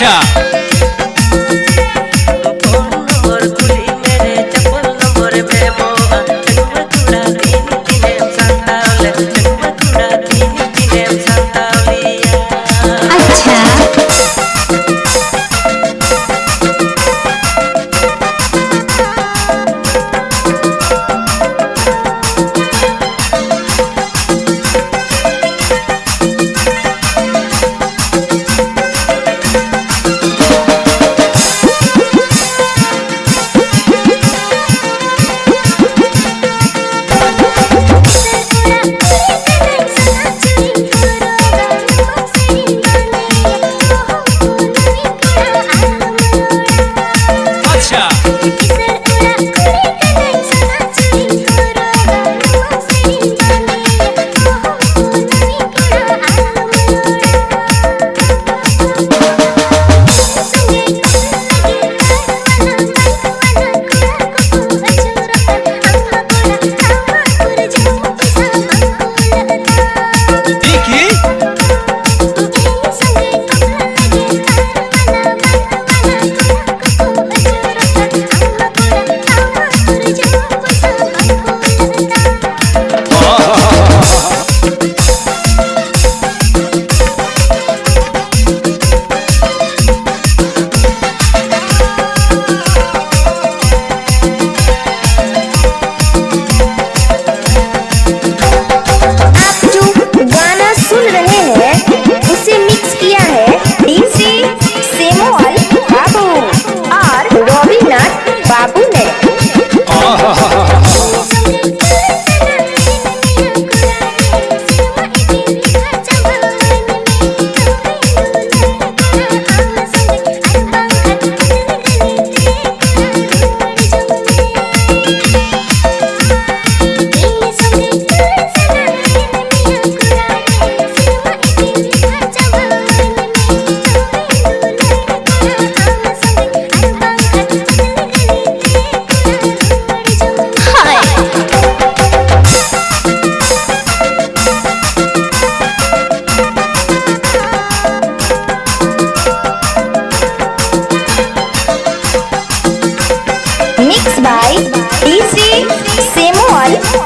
Russia.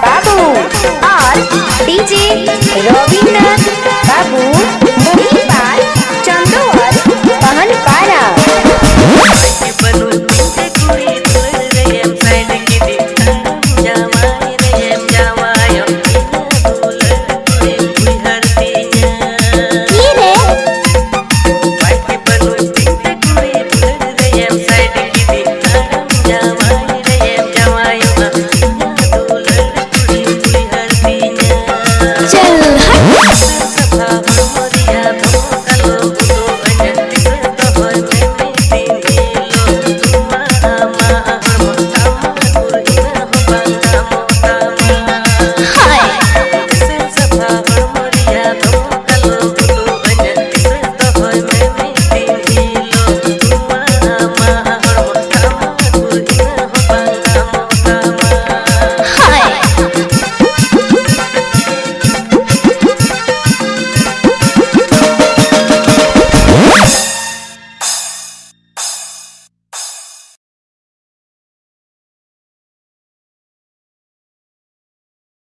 বাবু আর DJ Rabindranath বাবু মহিলা